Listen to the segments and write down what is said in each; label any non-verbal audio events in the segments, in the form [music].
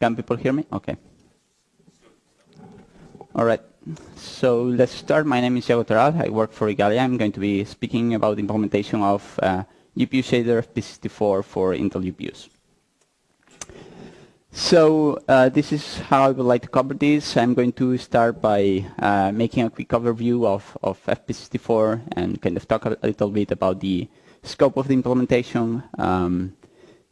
Can people hear me? Okay. All right. So let's start. My name is Iago Toral. I work for Igalia. I'm going to be speaking about the implementation of uh, GPU shader FP64 for Intel GPUs. So uh, this is how I would like to cover this. I'm going to start by uh, making a quick overview of, of FP64 and kind of talk a, little bit about the scope of the implementation. Um,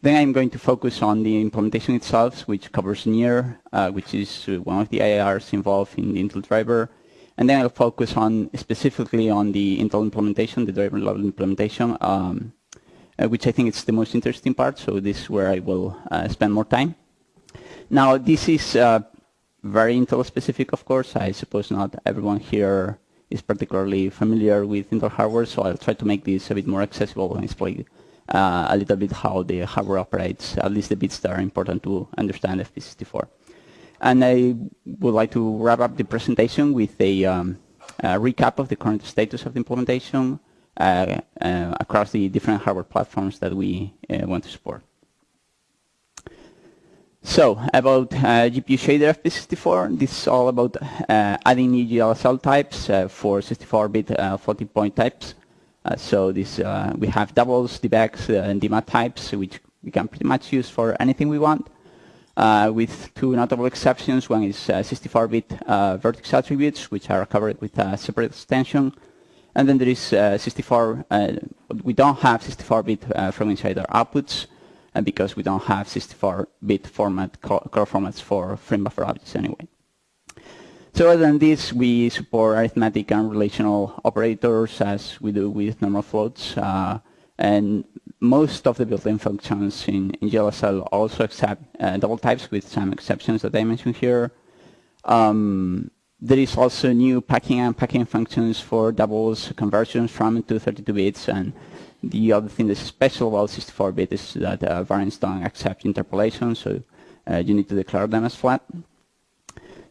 then I'm going to focus on the implementation itself, which covers NIR, uh, which is one of the IIRs involved in the Intel driver. And then I'll focus on specifically on the Intel implementation, the driver level implementation, um, uh, which I think is the most interesting part. So this is where I will uh, spend more time. Now, this is uh, very Intel specific, of course. I suppose not everyone here is particularly familiar with Intel hardware, so I'll try to make this a bit more accessible and explain uh, a little bit how the hardware operates, at least the bits that are important to understand FP64. And I would like to wrap up the presentation with a, um, a recap of the current status of the implementation uh, uh, across the different hardware platforms that we uh, want to support. So about uh, GPU shader FP64, this is all about uh, adding new GLSL types uh, for 64-bit uh, floating point types. Uh, so this uh, we have doubles, DVECs, uh, and DMAT types, which we can pretty much use for anything we want, uh, with two notable exceptions. One is uh, 64-bit vertex attributes, which are covered with a separate extension. And then there is 64, we don't have 64-bit from insider outputs, and because we don't have 64-bit format core formats for frame buffer objects anyway. So other than this, we support arithmetic and relational operators as we do with normal floats. Uh, and most of the built-in functions in, in GLSL also accept uh, double types with some exceptions that I mentioned here. Um, there is also new packing and packing functions for doubles conversions from to 32 bits and the other thing that's special about 64-bit is that uh, varyings don't accept interpolation, so uh, you need to declare them as flat.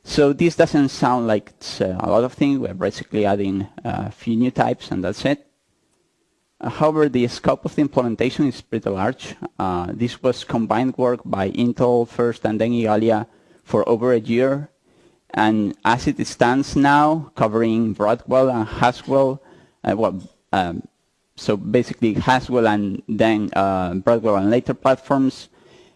So this doesn't sound like it's uh, a lot of things. We're basically adding a few new types, and that's it. Uh, however, the scope of the implementation is pretty large. Uh, this was combined work by Intel first and then Igalia for over a year. And as it stands now, covering Broadwell and Haswell, uh, well, um, so basically Haswell and then uh, Broadwell and later platforms.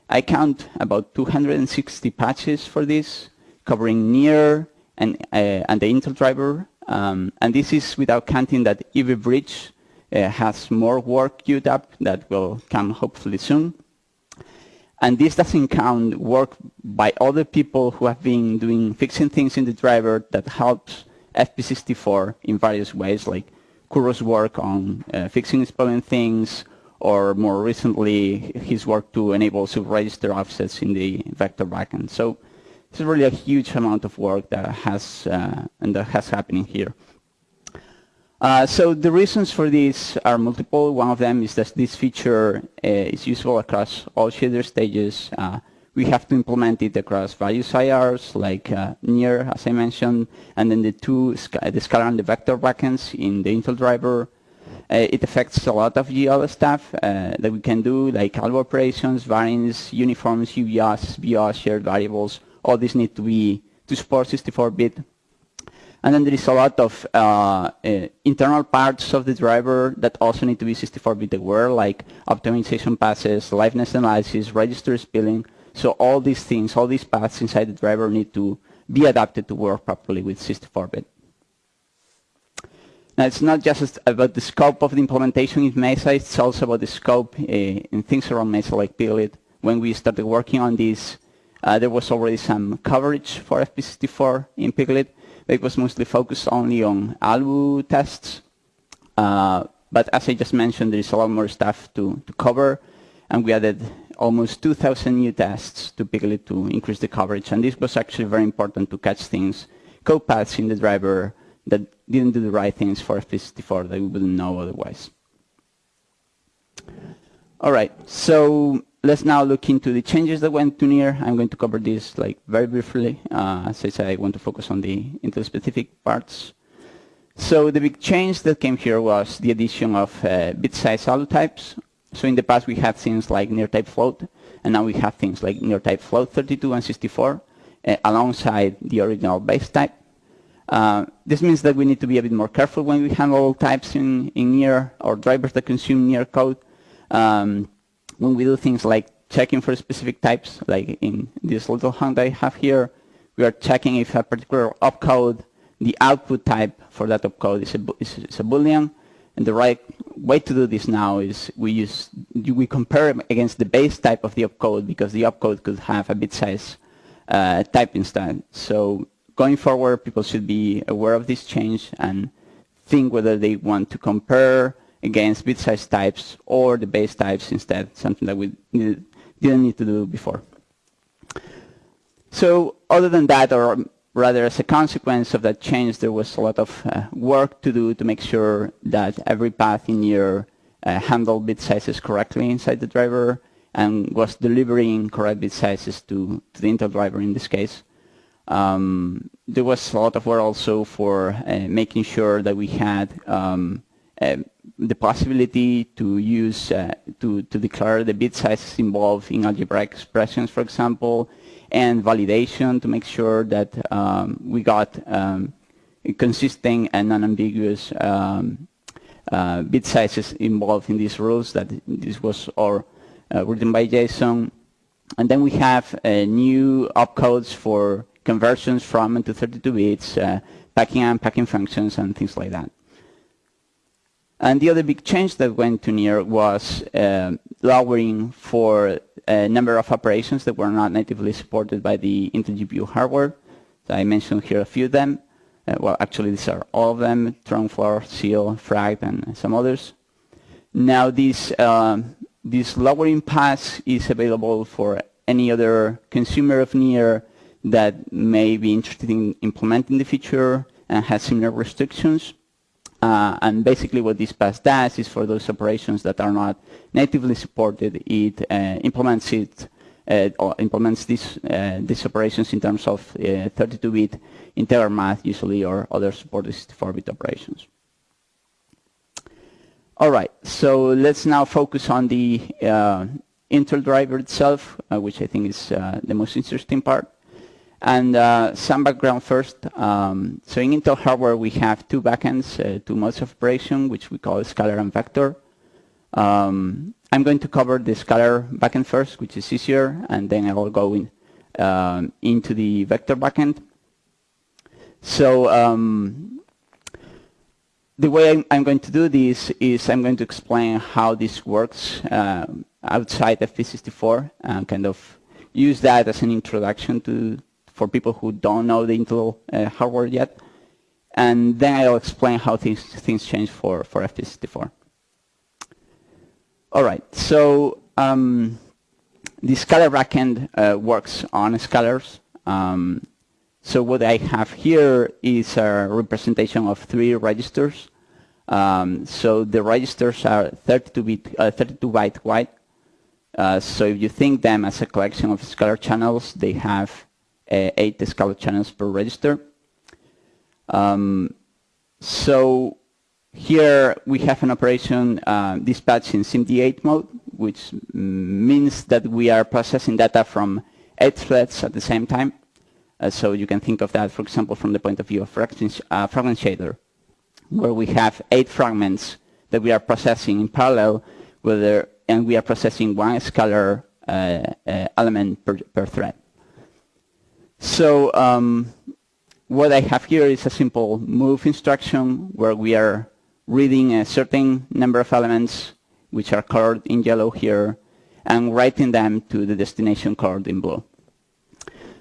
I count about 260 patches for this, covering NIR and, uh, and the Intel driver. Um, and this is without counting that Ivy Bridge uh, has more work queued up that will come hopefully soon. And this doesn't count work by other people who have been doing fixing things in the driver that helps FP64 in various ways, like Curro's work on uh, fixing spelling things, or more recently, his work to enable sub-register offsets in the vector backend. So it's really a huge amount of work that has uh, and that has happening here. Uh, so the reasons for this are multiple. One of them is that this feature uh, is useful across all shader stages. Uh, we have to implement it across various IRs like uh, NIR, as I mentioned, and then the two, the scalar and the vector backends in the Intel driver. Uh, it affects a lot of GL stuff uh, that we can do, like algo operations, varyings, uniforms, UBOs, BIOS, shared variables. All these need to be to support 64-bit. And then there is a lot of uh, uh, internal parts of the driver that also need to be 64-bit aware, like optimization passes, liveness analysis, register spilling, so all these things, all these paths inside the driver need to be adapted to work properly with 64-bit. Now, it's not just about the scope of the implementation in Mesa, it's also about the scope uh, in things around Mesa like Piglit. When we started working on this, uh, there was already some coverage for FP64 in Piglit. It was mostly focused only on ALU tests. Uh, but as I just mentioned, there is a lot more stuff to, to cover, and we added almost 2,000 new tests to Piglit to increase the coverage. And this was actually very important to catch things, code paths in the driver that didn't do the right things for FP64 that we wouldn't know otherwise. All right, so let's now look into the changes that went to NIR. I'm going to cover this like very briefly. Uh, as I want to focus on the Intel specific parts. So the big change that came here was the addition of uh, bit size ALU types so in the past, we had things like NIR type float, and now we have things like NIR type float 32 and 64 uh, alongside the original base type. Uh, this means that we need to be a bit more careful when we handle types in, in NIR or drivers that consume NIR code. Um, when we do things like checking for specific types, like in this little hand I have here, we are checking if a particular opcode, the output type for that opcode is a, is, is a boolean, and the right way to do this now is we use we compare against the base type of the opcode because the opcode could have a bit size uh, type instead. So going forward, people should be aware of this change and think whether they want to compare against bit size types or the base types instead, something that we didn't need to do before. So other than that, or rather as a consequence of that change, there was a lot of uh, work to do to make sure that every path in your uh, handled bit sizes correctly inside the driver and was delivering correct bit sizes to, to the Intel driver in this case. Um, there was a lot of work also for uh, making sure that we had um, uh, the possibility to use uh, to to declare the bit sizes involved in algebraic expressions, for example, and validation to make sure that um, we got um, consistent and non-ambiguous um, uh, bit sizes involved in these rules. That this was all uh, written by Jason, and then we have uh, new opcodes for conversions from and to 32 bits, uh, packing and unpacking functions, and things like that. And the other big change that went to NIR was uh, lowering for a number of operations that were not natively supported by the Intel GPU hardware. So I mentioned here a few of them. Uh, well, actually, these are all of them, trunc, floor, ceil, fract, and some others. Now, this, uh, this lowering pass is available for any other consumer of NIR that may be interested in implementing the feature and has similar restrictions. Uh, and basically what this pass does is for those operations that are not natively supported, it uh, implements it uh, or implements these uh, these operations in terms of 32-bit uh, integer math usually or other supported 64-bit operations. All right, so let's now focus on the uh, Intel driver itself, which I think is the most interesting part. And uh, some background first. Um, so in Intel hardware, we have two backends, uh, two modes of operation, which we call scalar and vector. Um, I'm going to cover the scalar backend first, which is easier, and then I will go in, um, into the vector backend. So um, the way I'm, I'm, going to do this is I'm going to explain how this works uh, outside FP64 and kind of use that as an introduction to, for people who don't know the Intel uh, hardware yet. And then I'll explain how things, things change for, for FP64. All right, so um, the scalar backend uh, works on scalars. Um, so what I have here is a representation of three registers. Um, so the registers are 32-bit, uh, 32 byte wide. Uh, so if you think them as a collection of scalar channels, they have eight scalar channels per register. Um, so here we have an operation uh, dispatched in SIMD8 mode, which means that we are processing data from eight threads at the same time. Uh, so you can think of that, for example, from the point of view of fragment, uh, fragment shader, where we have eight fragments that we are processing in parallel, whether, and we are processing one scalar uh, uh, element per, per thread. So um, what I have here is a simple move instruction where we are reading a certain number of elements which are colored in yellow here and writing them to the destination colored in blue.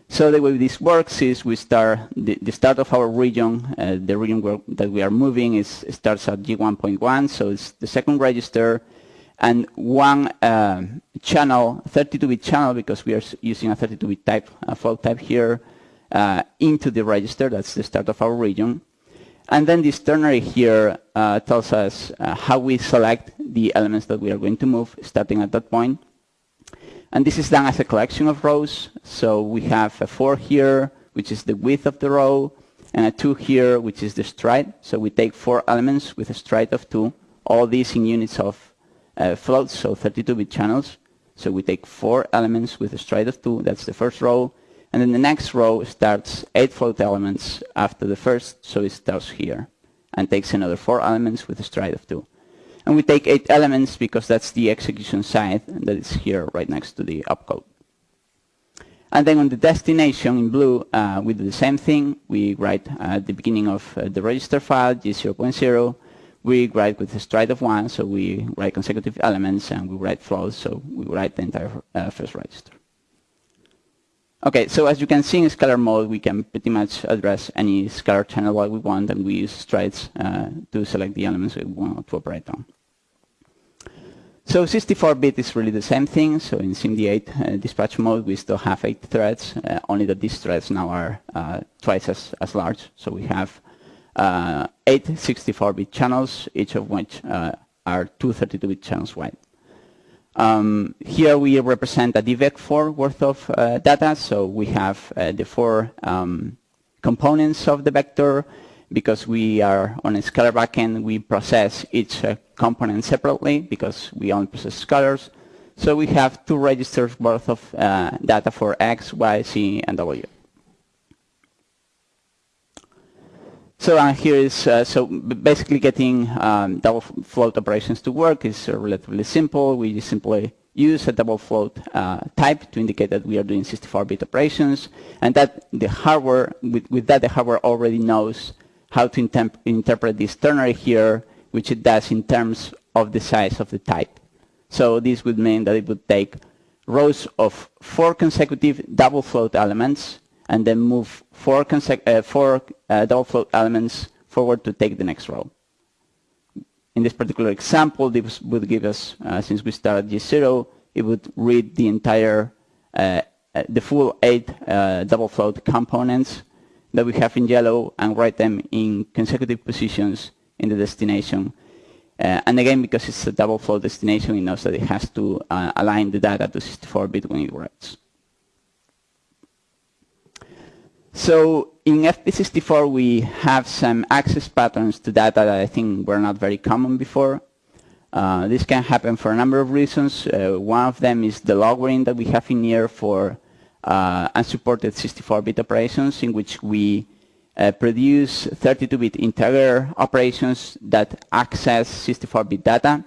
So the way this works is we start the, the start of our region, uh, the region that we are moving is starts at G1.1, so it's the second register, and one uh, channel, 32-bit channel, because we are using a 32-bit type, a fault type here, uh, into the register. That's the start of our region. And then this ternary here uh, tells us uh, how we select the elements that we are going to move, starting at that point. And this is done as a collection of rows. So we have a 4 here, which is the width of the row, and a 2 here, which is the stride. So we take four elements with a stride of 2, all these in units of uh, floats, so 32-bit channels. So we take four elements with a stride of 2, that's the first row, and then the next row starts eight float elements after the first, so it starts here, and takes another four elements with a stride of 2. And we take eight elements because that's the execution side that is here right next to the opcode. And then on the destination in blue, uh, we do the same thing. We write at the beginning of uh, the register file, G0.0. We write with a stride of 1, so we write consecutive elements, and we write floats, so we write the entire uh, first register. Okay, so as you can see in scalar mode, we can pretty much address any scalar channel that we want, and we use strides uh, to select the elements we want to operate on. So 64-bit is really the same thing. So in SIMD8 uh, dispatch mode, we still have eight threads, uh, only that these threads now are uh, twice as, as large. So we have uh, eight 64-bit channels, each of which uh, are two 32-bit channels wide. Um, here we represent a DVEC4 worth of uh, data. So we have the four um, components of the vector, because we are on a scalar backend, we process each uh, component separately because we only process scalars. So we have two registers worth of uh, data for X, Y, Z, and W. So uh, here is, uh, so basically getting um, double float operations to work is uh, relatively simple. We simply use a double float uh, type to indicate that we are doing 64-bit operations, and that the hardware, with, with that the hardware already knows how to interpret this ternary here, which it does in terms of the size of the type. So this would mean that it would take rows of four consecutive double float elements and then move four, uh, four uh, double float elements forward to take the next row. In this particular example, this would give us, uh, since we start at G0, it would read the entire, uh, uh, the full eight uh, double float components that we have in yellow and write them in consecutive positions in the destination. Uh, and again, because it's a double float destination, it knows that it has to align the data to 64-bit when it writes. So in FP64, we have some access patterns to data that I think were not very common before. Uh, this can happen for a number of reasons. Uh, one of them is the login that we have in here for uh, unsupported 64-bit operations in which we uh, produce 32-bit integer operations that access 64-bit data,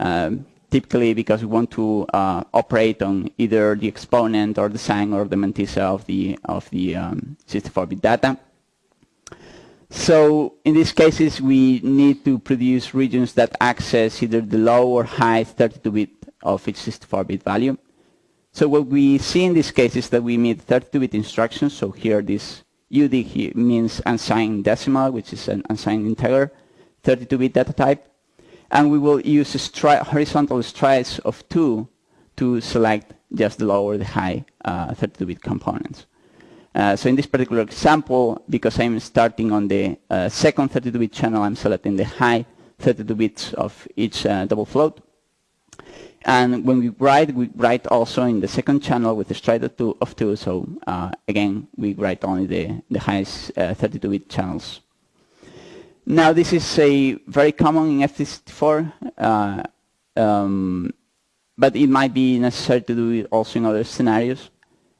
um, typically because we want to uh, operate on either the exponent or the sign or the mantissa of the, of the 64-bit um, data. So in these cases, we need to produce regions that access either the low or high 32-bit of each 64-bit value. So what we see in this case is that we need 32-bit instructions. So here this UD means unsigned decimal, which is an unsigned integer, 32-bit data type. And we will use stri horizontal strides of 2 to select just the low or the high 32-bit uh, components. Uh, so in this particular example, because I'm starting on the uh, second 32-bit channel, I'm selecting the high 32 bits of each uh, double float. And when we write, we write also in the second channel with a stride of two, of two so uh, again, we write only the, the highest 32-bit uh, channels. Now this is a very common in FP64, uh, um, but it might be necessary to do it also in other scenarios.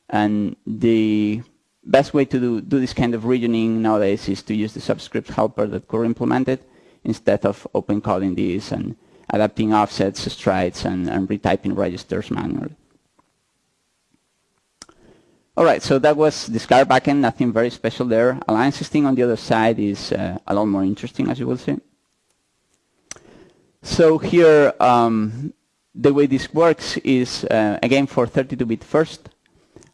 And the best way to do, do this kind of regioning nowadays is to use the subscript helper that Core implemented instead of open calling this and adapting offsets, strides, and, and retyping registers manually. All right, so that was the Scalar backend, nothing very special there. Align16 on the other side is uh, a lot more interesting, as you will see. So here, um, the way this works is, uh, again, for 32-bit first.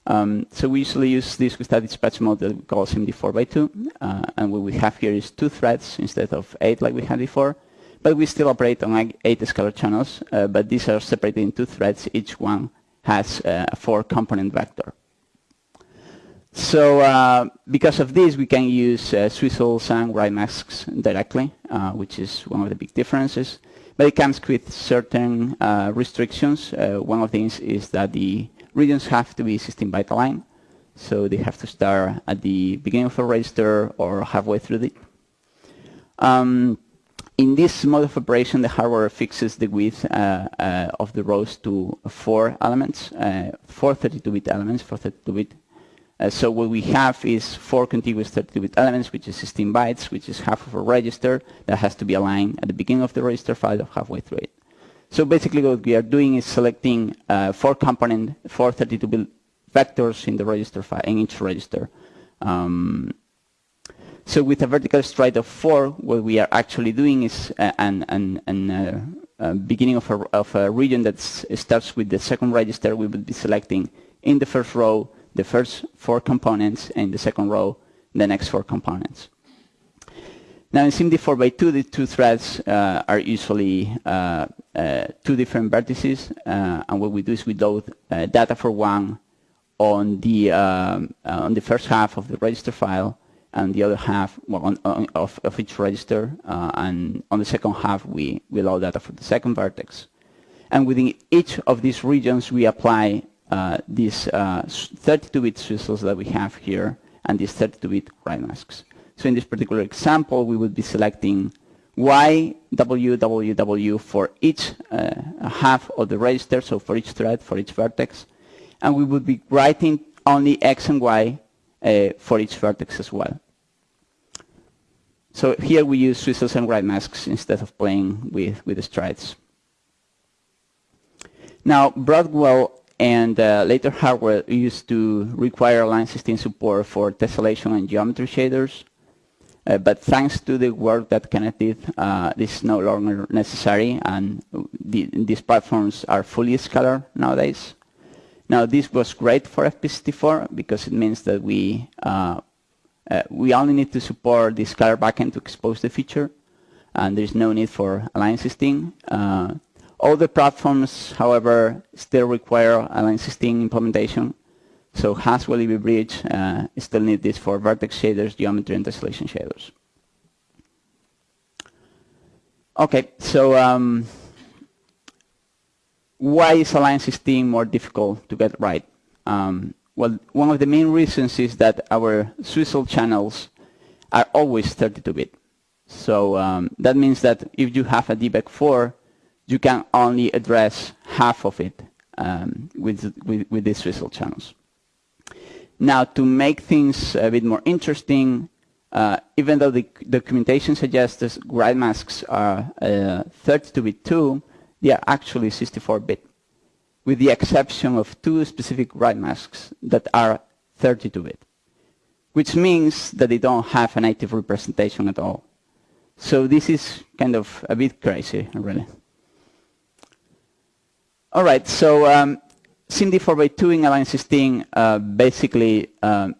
Um, so we usually use this with a dispatch mode that we call SIMD 4x2. Uh, and what we have here is two threads instead of eight like we had before. But we still operate on like eight scalar channels, uh, but these are separated into threads. Each one has uh, a four-component vector. So uh, because of this, we can use uh, swizzles and write masks directly, uh, which is one of the big differences. But it comes with certain uh, restrictions. one of these is that the regions have to be system byte aligned. So they have to start at the beginning of a register or halfway through it. Um, in this mode of operation, the hardware fixes the width uh, uh, of the rows to four elements, uh, four 32-bit elements, four 32-bit. Uh, so what we have is four contiguous 32-bit elements, which is 16 bytes, which is half of a register that has to be aligned at the beginning of the register file or halfway through it. So basically what we are doing is selecting uh, four component, four 32-bit vectors in the register file, in each register. Um, so with a vertical stride of four, what we are actually doing is uh, an, an, an uh, uh, beginning of a, of a region that starts with the second register, we would be selecting in the first row the first four components, and the second row the next four components. Now in SIMD 4 by 2 the two threads uh, are usually uh, uh, two different vertices, uh, and what we do is we load uh, data for one on the um, uh, on the first half of the register file, and the other half well, on, on, of, of each register, and on the second half we, we load data for the second vertex. And within each of these regions we apply these 32-bit swizzles that we have here, and these 32-bit write masks. So in this particular example, we would be selecting Y, W, W, W for each uh, half of the register, so for each thread, for each vertex. And we would be writing only X and Y uh, for each vertex as well. So here we use swizzles and write masks instead of playing with, with the strides. Now, Broadwell and uh, later hardware used to require Align 16 support for tessellation and geometry shaders. Uh, but thanks to the work that Kenneth did, uh, this is no longer necessary, and the, these platforms are fully scalar nowadays. Now, this was great for FP64 because it means that we uh, uh, we only need to support the scalar backend to expose the feature, and there's no need for Align 16. All the platforms, however, still require Align 16 implementation, so Haswell Ivy Bridge uh, still need this for vertex shaders, geometry, and tessellation shaders. Okay, so um, why is Align 16 more difficult to get right? Um, well, one of the main reasons is that our Swizzle channels are always 32-bit. So um, that means that if you have a DVEC4, you can only address half of it um, with, with, with these Swizzle channels. Now, to make things a bit more interesting, uh, even though the documentation suggests that write masks are 32-bit uh, too, they are actually 64-bit, with the exception of two specific write masks that are 32-bit, which means that they don't have a native representation at all. So this is kind of a bit crazy, really. All right, so um, SIMD 4x2 in Align 16 uh, basically um,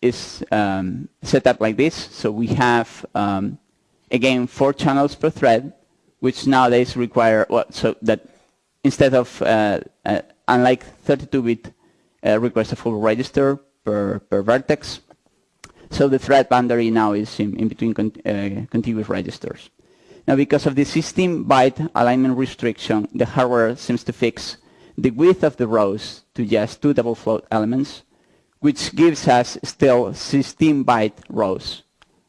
is um, set up like this. So we have, um, again, four channels per thread, which nowadays require, well, so that instead of, uh, uh, unlike 32-bit, uh, requires a full register per, per vertex. So the thread boundary now is in, in between con uh, contiguous registers. Now, because of the 16-byte alignment restriction, the hardware seems to fix the width of the rows to just two double float elements, which gives us still 16 byte rows,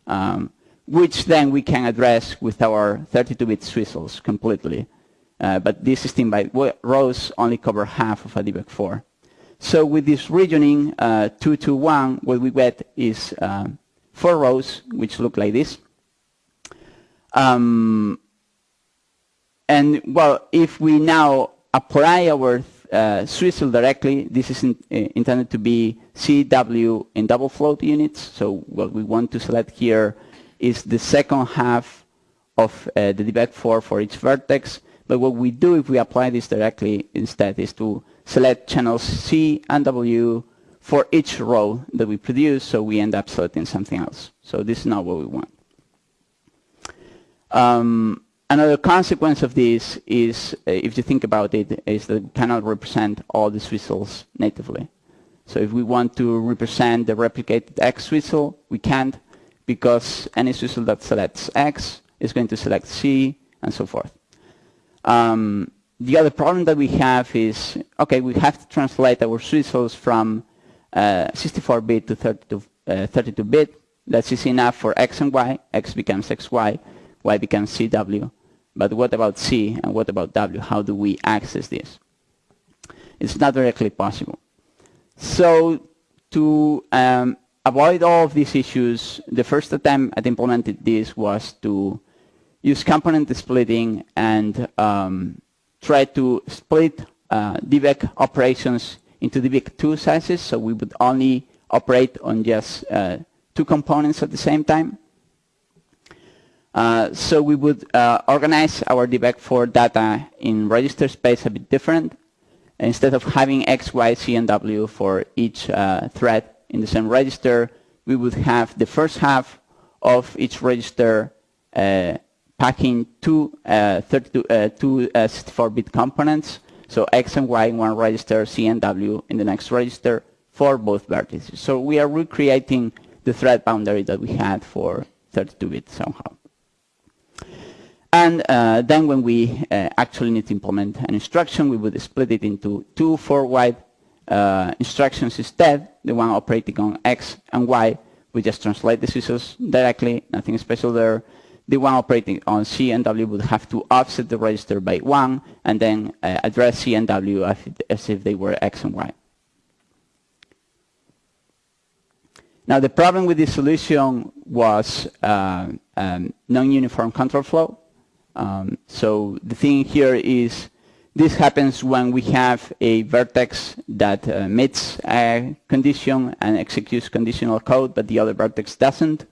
um, which then we can address with our 32-bit swizzles completely. Uh, but these 16 byte rows only cover half of a DVEC4. So with this regioning, uh, 2 to 1, what we get is um, four rows, which look like this. Um, and well, if we now apply our uh, swizzle directly. This is in, uh, intended to be CW in double float units. So what we want to select here is the second half of uh, the DVEC4 for each vertex. But what we do if we apply this directly instead is to select channels C and W for each row that we produce, so we end up selecting something else. So this is not what we want. Um, Another consequence of this is, uh, if you think about it, is that we cannot represent all the swizzles natively. So if we want to represent the replicated X swizzle, we can't because any swizzle that selects X is going to select C and so forth. Um, the other problem that we have is, okay, we have to translate our swizzles from 64-bit uh, to 32-bit. Uh, 32 That's easy enough for X and Y. X becomes XY y becomes CW. But what about C and what about W? How do we access this? It's not directly possible. So to um, avoid all of these issues, the first attempt at implementing this was to use component splitting and um, try to split uh, DVEC operations into DVEC2 sizes, so we would only operate on just uh, two components at the same time. Uh, so we would uh, organize our DVEC4 data in register space a bit different. Instead of having X, Y, C, and W for each uh, thread in the same register, we would have the first half of each register uh, packing two, uh, 32, uh, 64-bit components, so X and Y in one register, C and W in the next register for both vertices. So we are recreating the thread boundary that we had for 32-bit somehow. And uh, then when we uh, actually need to implement an instruction, we would split it into two four-wide uh, instructions instead, the one operating on X and Y. We just translate the scissors directly, nothing special there. The one operating on C and W would have to offset the register by one and then uh, address C and W as, as if they were X and Y. Now the problem with this solution was uh, um, non-uniform control flow. Um, so the thing here is this happens when we have a vertex that uh, meets a condition and executes conditional code, but the other vertex doesn't.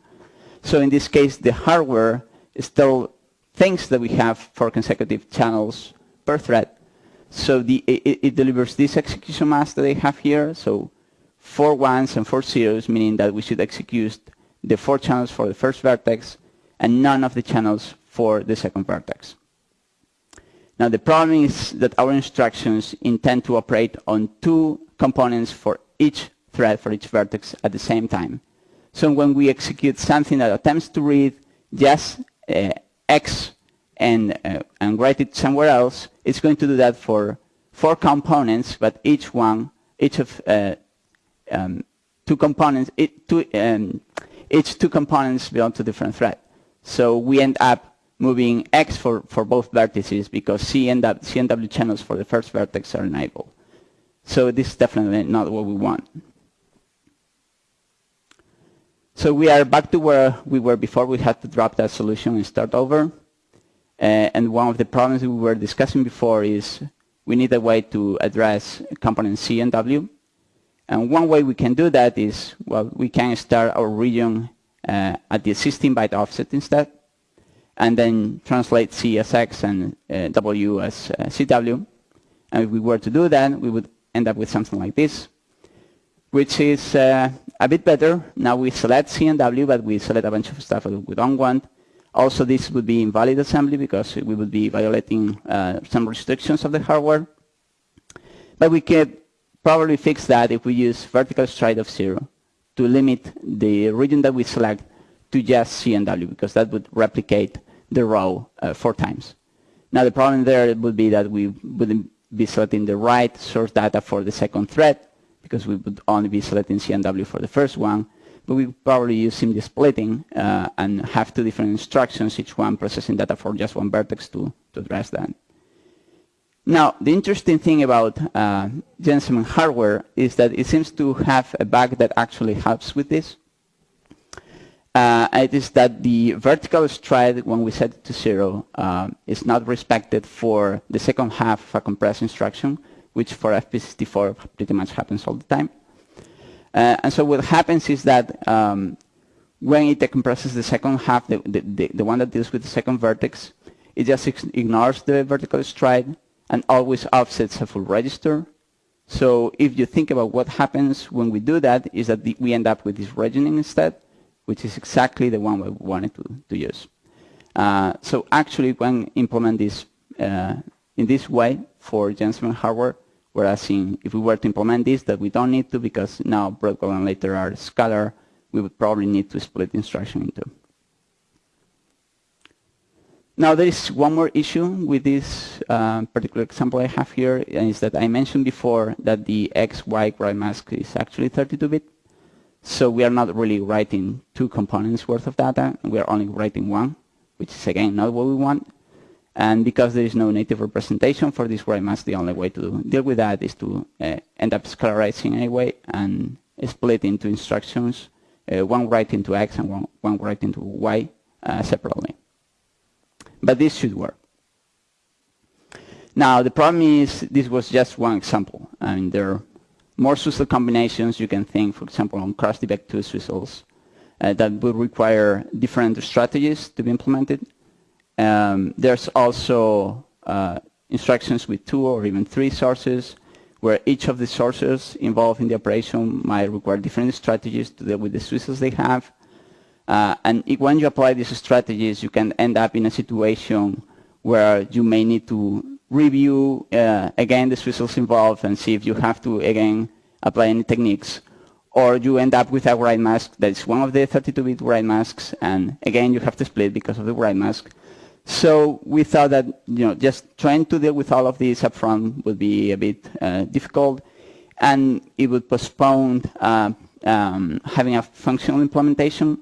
So in this case, the hardware still thinks that we have four consecutive channels per thread. So the, it, it, delivers this execution mask that I have here. So four ones and four zeros, meaning that we should execute the four channels for the first vertex and none of the channels for the second vertex. Now the problem is that our instructions intend to operate on two components for each thread, for each vertex at the same time. So when we execute something that attempts to read just uh, X and, uh, and write it somewhere else, it's going to do that for four components, but each one, each of uh, um, two components, it, two, um, each two components belong to different thread. So we end up moving X for, for both vertices because C and, w, C and W channels for the first vertex are enabled. So this is definitely not what we want. So we are back to where we were before. We had to drop that solution and start over. Uh, and one of the problems we were discussing before is we need a way to address components C and W. And one way we can do that is, well, we can start our region uh, at the 16 byte offset instead and then translate C as X and uh, W as uh, CW. And if we were to do that, we would end up with something like this, which is uh, a bit better. Now we select C and W, but we select a bunch of stuff that we don't want. Also, this would be invalid assembly because we would be violating uh, some restrictions of the hardware. But we could probably fix that if we use vertical stride of zero to limit the region that we select to just C and W because that would replicate the row uh, four times. Now the problem there would be that we wouldn't be selecting the right source data for the second thread because we would only be selecting CNW for the first one, but we probably use SIMD splitting uh, and have two different instructions, each one processing data for just one vertex to, to address that. Now, the interesting thing about uh, hardware is that it seems to have a bug that actually helps with this uh, it is that the vertical stride, when we set it to zero, uh, is not respected for the second half of a compressed instruction, which for FP64 pretty much happens all the time. Uh, and so what happens is that um, when it decompresses the second half, the, the, the, one that deals with the second vertex, it just ignores the vertical stride and always offsets a full register. So if you think about what happens when we do that, is that the, we end up with this regioning instead, which is exactly the one we wanted to, to use. Uh, so actually, when implement this uh, in this way for GenSum hardware, whereas in, if we were to implement this, that we don't need to because now Broadwell and later are scalar, we would probably need to split the instruction into. Now there is one more issue with this uh, particular example I have here, is that I mentioned before that the XY gray mask is actually 32-bit. So we are not really writing two components worth of data. We are only writing one, which is again not what we want. And because there is no native representation for this mask, the only way to deal with that is to uh, end up scalarizing anyway and split into instructions, uh, one write into X and one, one write into Y uh, separately. But this should work. Now, the problem is this was just one example. I mean, there more Swizzle combinations. You can think, for example, on cross-DVEC2 Swizzles uh, that would require different strategies to be implemented. Um, there's also uh, instructions with two or even three sources where each of the sources involved in the operation might require different strategies to deal with the Swizzles they have. Uh, and when you apply these strategies, you can end up in a situation where you may need to review uh, again the Swizzles involved and see if you have to again apply any techniques. Or you end up with a write mask that is one of the 32-bit write masks, and again you have to split because of the write mask. So we thought that you know just trying to deal with all of these upfront would be a bit uh, difficult, and it would postpone uh, um, having a functional implementation.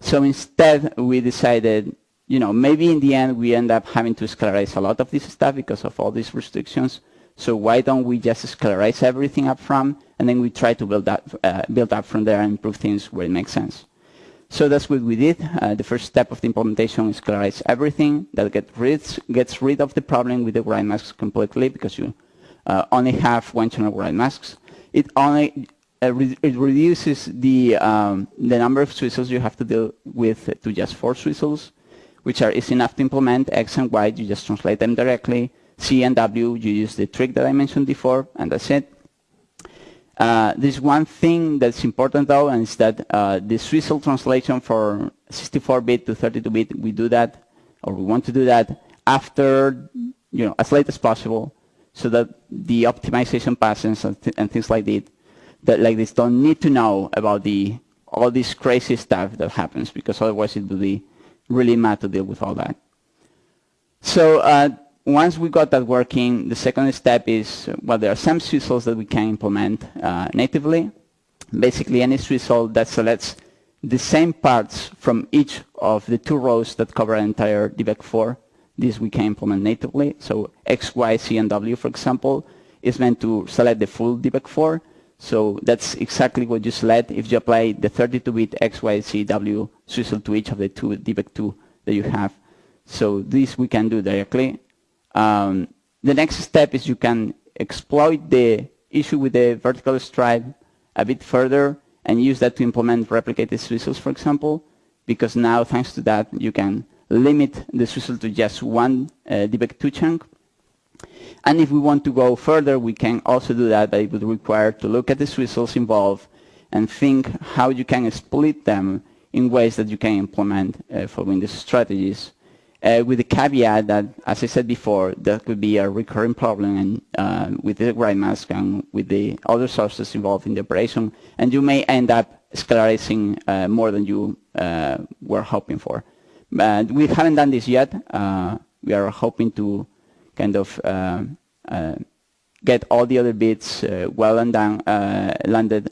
So instead, we decided, you know, maybe in the end we end up having to scalarize a lot of this stuff because of all these restrictions. So why don't we just scalarize everything up front, and then we try to build up, uh, build up from there and improve things where it makes sense. So that's what we did. Uh, the first step of the implementation is scalarize everything. That get rid, gets rid of the problem with the write masks completely because you uh, only have one channel write masks. It only uh, it reduces the um, the number of swizzles you have to deal with to just four swizzles, which are easy enough to implement. X and Y, you just translate them directly. C and W, you use the trick that I mentioned before, and that's it. Uh, there's one thing that's important though, and it's that uh, the Swizzle translation for 64-bit to 32-bit, we do that, or we want to do that after, you know, as late as possible, so that the optimization passes and, th and things like that, that like this don't need to know about the all this crazy stuff that happens, because otherwise it would be really mad to deal with all that. So uh, once we got that working, the second step is, well, there are some Swizzles that we can implement uh, natively. Basically, any Swizzle that selects the same parts from each of the two rows that cover an entire DVEC4, this we can implement natively. So X, Y, C, and W, for example, is meant to select the full DVEC4. So that's exactly what you select if you apply the 32-bit X, Y, C, W Swizzle to each of the two DVEC2 that you have. So this we can do directly. Um, the next step is you can exploit the issue with the vertical stripe a bit further and use that to implement replicated swizzles, for example, because now, thanks to that, you can limit the swizzle to just one uh, DVEC2 chunk. And if we want to go further, we can also do that, but it would require to look at the swizzles involved and think how you can split them in ways that you can implement uh, for Windows strategies uh, with the caveat that, as I said before, that could be a recurring problem and, uh, with the write mask and with the other sources involved in the operation, and you may end up scalarizing uh, more than you uh, were hoping for. But we haven't done this yet. Uh, we are hoping to kind of uh, get all the other bits well and down, landed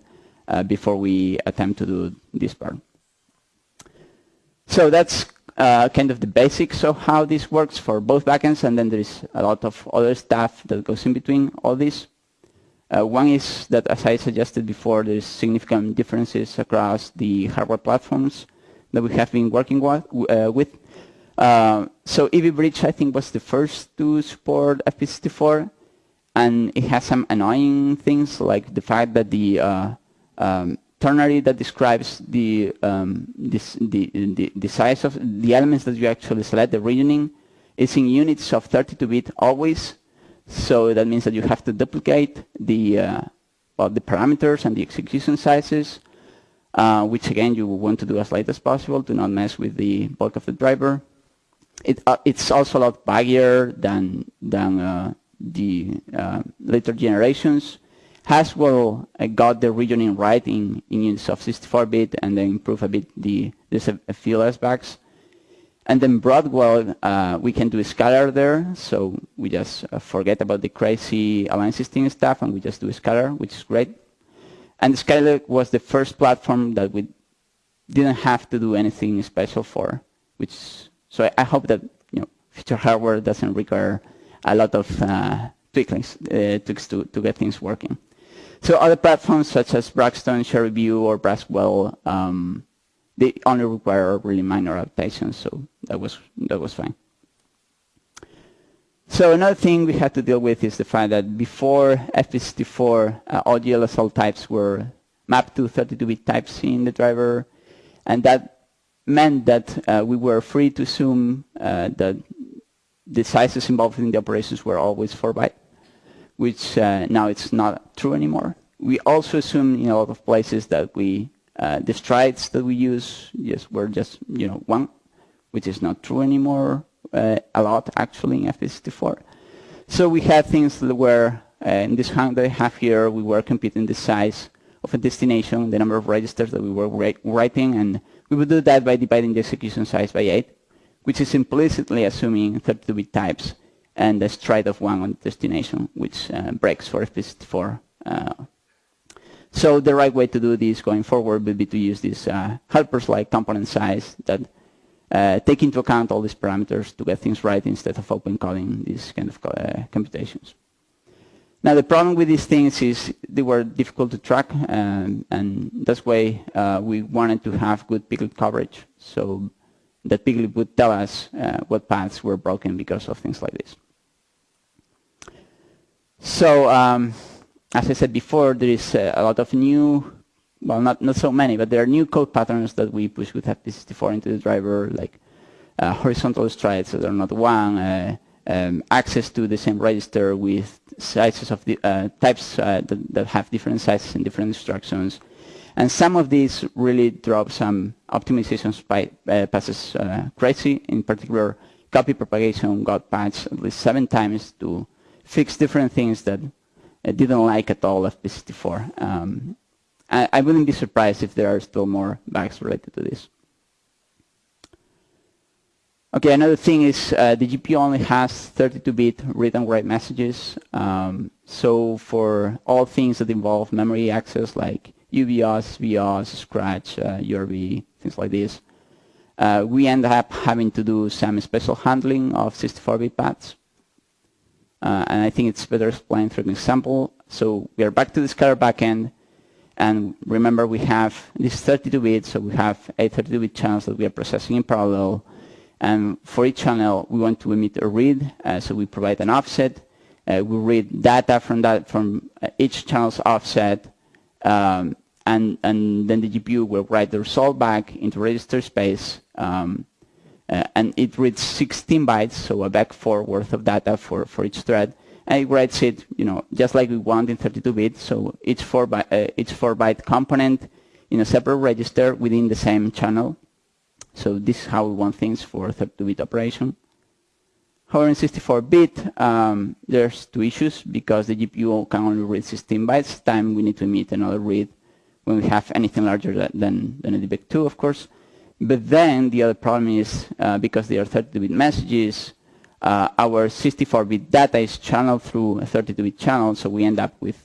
before we attempt to do this part. So that's uh, kind of the basics of how this works for both backends, and then there is a lot of other stuff that goes in between all this. Uh, one is that, as I suggested before, there's significant differences across the hardware platforms that we have been working uh, with. Uh, so Ivy Bridge, I think, was the first to support FP64, and it has some annoying things like the fact that the uh, um, ternary that describes the, um, this, the, the, the, size of the elements that you actually select, the regioning, is in units of 32-bit always. So that means that you have to duplicate the, uh, well, the parameters and the execution sizes, uh, which again you want to do as light as possible to not mess with the bulk of the driver. It, uh, it's also a lot buggier than, than uh, the uh, later generations. Haswell got the regioning right in, in units of 64-bit and then improved a bit the few less bugs. And then Broadwell, uh, we can do scalar there, so we just uh, forget about the crazy Align16 stuff and we just do scalar, which is great. And Skylake was the first platform that we didn't have to do anything special for. which so I hope that you know future hardware doesn't require a lot of uh, tweaks, uh, tweaks to, to get things working. So other platforms such as Broxton, Cherryview, or Braswell, um, they only require really minor adaptations, so that was that was fine. So another thing we had to deal with is the fact that before FP64, uh, all GLSL types were mapped to 32-bit types in the driver, and that meant that uh, we were free to assume uh, that the sizes involved in the operations were always 4 byte, which uh, now it's not true anymore. We also assume in a lot of places that we uh, the strides that we use yes were just you know one, which is not true anymore uh, a lot actually in FP64. So we had things that were uh, in this hand that I have here, we were computing the size of a destination, the number of registers that we were writing, and we would do that by dividing the execution size by 8, which is implicitly assuming 32-bit types and a stride of 1 on the destination, which uh, breaks for FP64. Uh, so the right way to do this going forward would be to use these uh, helpers like component size that uh, take into account all these parameters to get things right instead of open coding these kind of uh, computations. Now the problem with these things is they were difficult to track um, and that's why uh, we wanted to have good piglit coverage so that piglit would tell us uh, what paths were broken because of things like this. So um, as I said before, there is uh, a lot of new well, not, not so many, but there are new code patterns that we push with FP64 into the driver, like uh, horizontal strides that are not one, uh, um, access to the same register with sizes of the uh, types uh, that, that, have different sizes and different instructions. And some of these really drove some optimizations by uh, passes uh, crazy. In particular, copy propagation got patched at least seven times to fix different things that didn't like at all FP64. Um, I, I wouldn't be surprised if there are still more bugs related to this. Okay, another thing is uh, the GPU only has 32-bit read and write messages. Um, so for all things that involve memory access like UBOs, VIOS, Scratch, uh, URB, things like this, uh, we end up having to do some special handling of 64-bit paths. Uh, and I think it's better explained through an example. So we are back to the scalar backend. And remember, we have this 32-bit, so we have eight 32-bit channels that we are processing in parallel. And for each channel, we want to emit a read, uh, so we provide an offset. Uh, we read data from that from uh, each channel's offset, um, and and then the GPU will write the result back into register space, um, uh, and it reads 16 bytes, so a vec4 worth of data for for each thread and it writes it, you know, just like we want in 32-bit. So each four byte, uh, each four byte component in a separate register within the same channel. So this is how we want things for 32-bit operation. However, in 64-bit, um, there's two issues because the GPU can only read 16 bytes. Time we need to emit another read when we have anything larger than, than a DVEC2, of course. But then the other problem is uh, because they are 32-bit messages, uh, our 64-bit data is channeled through a 32-bit channel, so we end up with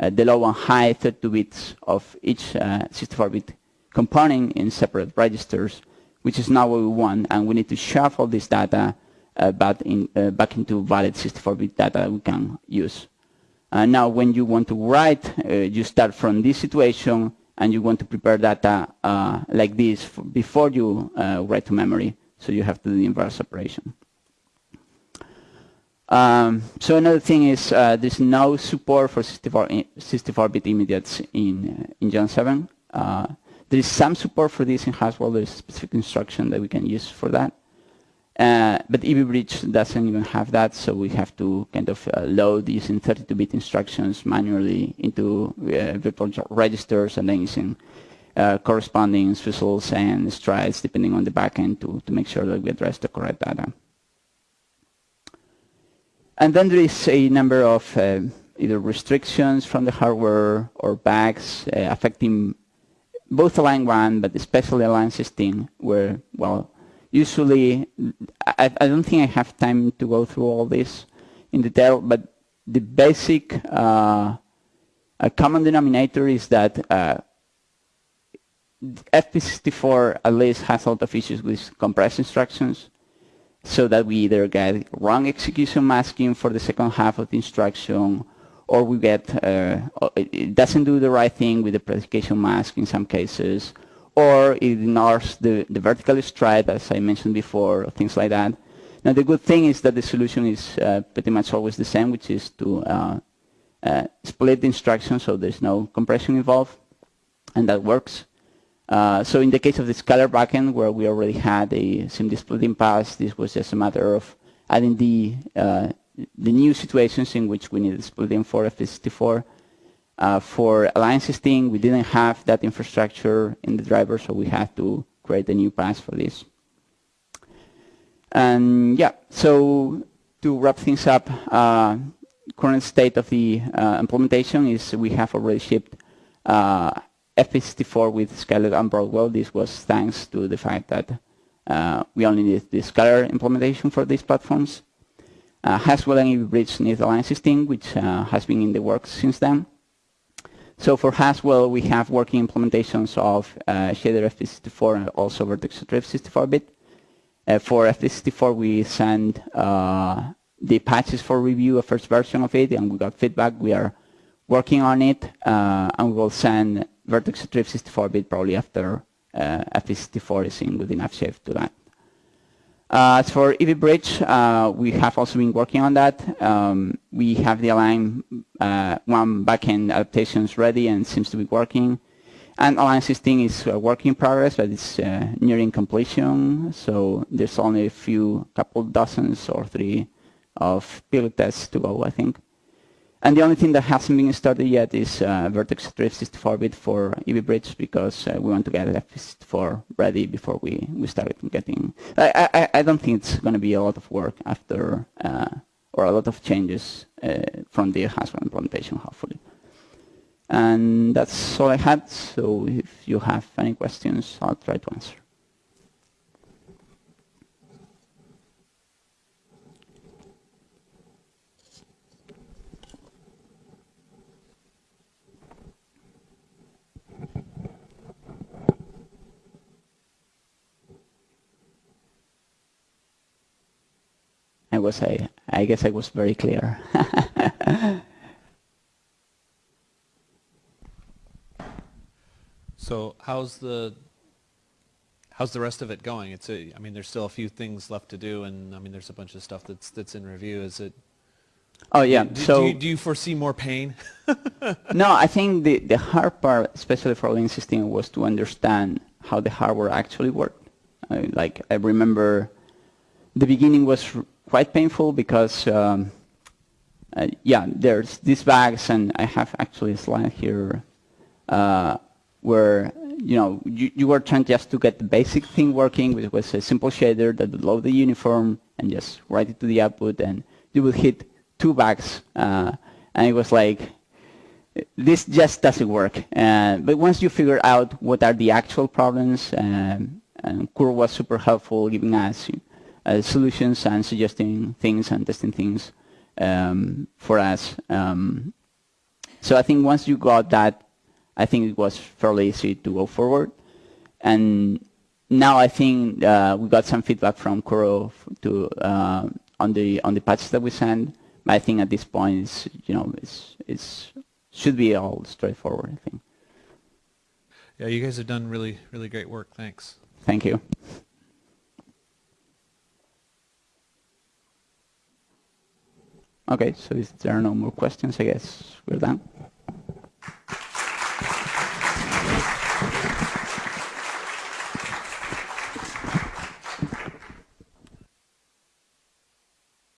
uh, the low and high 32 bits of each 64-bit uh, component in separate registers, which is not what we want, and we need to shuffle this data uh, back, in, uh, back into valid 64-bit data that we can use. now, when you want to write, you start from this situation, and you want to prepare data like this before you write to memory, so you have to do the inverse operation. Um, so another thing is uh, there's no support for 64-bit immediates in uh, in Gen 7. Uh, there is some support for this in Haswell. There's a specific instruction that we can use for that. Uh, but Ivy Bridge doesn't even have that, so we have to kind of uh, load using 32-bit instructions manually into uh, virtual registers and then using corresponding swizzles and strides depending on the backend to, to make sure that we address the correct data. And then there is a number of uh, either restrictions from the hardware or bugs uh, affecting both Align 1, but especially Align 16, where, well, usually, I, I, don't think I have time to go through all this in detail, but the basic uh, common denominator is that uh, FP64 at least has a lot of issues with compressed instructions so that we either get wrong execution masking for the second half of the instruction or we get, uh, it doesn't do the right thing with the predication mask in some cases or it ignores the, the vertical stride as I mentioned before, or things like that. Now the good thing is that the solution is uh, pretty much always the same, which is to uh, uh, split the instruction so there's no compression involved, and that works. Uh, so in the case of the scalar backend, where we already had a SIMD splitting pass, this was just a matter of adding the uh, the new situations in which we needed splitting for FP64. Uh, for Align16, we didn't have that infrastructure in the driver, so we had to create a new pass for this. And yeah, so to wrap things up, uh, current state of the uh, implementation is we have already shipped uh, FP64 with Skylake and Broadwell. This was thanks to the fact that uh, we only need the Scalar implementation for these platforms. Uh, Haswell and Ivy Bridge need Align16, which uh, has been in the works since then. So for Haswell, we have working implementations of uh, shader FP64 and also Vertex 64-bit. Uh, for FP64, we send uh, the patches for review, a first version of it, and we got feedback. We are working on it, uh, and we will send Vertex 64-bit probably after uh, FP64 is in good enough shape to that. Uh, as for Ivy Bridge, uh, we have also been working on that. Um, we have the Align uh, one backend adaptations ready and seems to be working. And Align16 is a work in progress, but it's nearing completion. So there's only a few, couple dozens or three of piglit tests to go, I think. And the only thing that hasn't been started yet is uh, vertex attrib 64-bit for Ivy Bridge because uh, we want to get FP64 ready before we, we start getting... I, I, I don't think it's going to be a lot of work after, uh, or a lot of changes uh, from the Haswell implementation, hopefully. And that's all I had, so if you have any questions, I'll try to answer. I was I I guess I was very clear. [laughs] so how's the how's the rest of it going? It's a, I mean, there's still a few things left to do, and I mean, there's a bunch of stuff that's that's in review. Is it? Oh yeah. Do, so do you, do you foresee more pain? [laughs] no, I think the the hard part, especially for Align16, was to understand how the hardware actually worked. I, like I remember, the beginning was quite painful because, um, uh, yeah, there's these bags, and I have actually a slide here uh, where you know you, you were trying just to get the basic thing working, which was a simple shader that would load the uniform and just write it to the output, and you would hit two bags, uh, and it was like this just doesn't work. Uh, but once you figure out what are the actual problems, um, and Curro was super helpful, giving us uh, solutions and suggesting things and testing things um, for us. Um, so I think once you got that, I think it was fairly easy to go forward. And now I think uh, we got some feedback from Curro to uh, on the on the patches that we send. But I think at this point, it's you know, it's it's should be all straightforward. I think. Yeah, you guys have done really really great work. Thanks. Thank you. Okay, so if there are no more questions, I guess we're done.